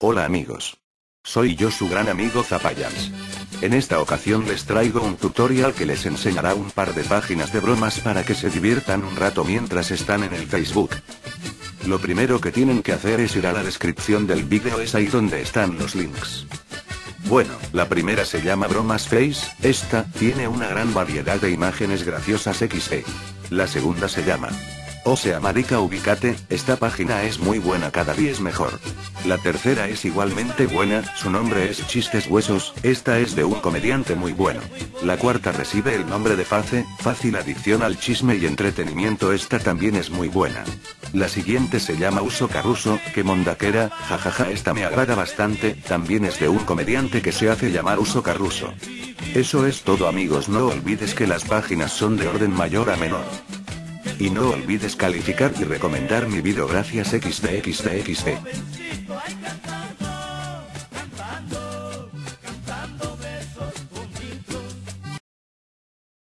Hola amigos. Soy yo su gran amigo Zapayans. En esta ocasión les traigo un tutorial que les enseñará un par de páginas de bromas para que se diviertan un rato mientras están en el Facebook. Lo primero que tienen que hacer es ir a la descripción del vídeo, es ahí donde están los links. Bueno, la primera se llama Bromas Face, esta, tiene una gran variedad de imágenes graciosas XD. La segunda se llama o sea marica ubicate, esta página es muy buena cada día es mejor. La tercera es igualmente buena, su nombre es Chistes Huesos, esta es de un comediante muy bueno. La cuarta recibe el nombre de Face, fácil adicción al chisme y entretenimiento esta también es muy buena. La siguiente se llama Uso Carruso, que mondaquera, jajaja esta me agrada bastante, también es de un comediante que se hace llamar Uso Carruso. Eso es todo amigos no olvides que las páginas son de orden mayor a menor. Y no olvides calificar y recomendar mi video gracias XDXDXD.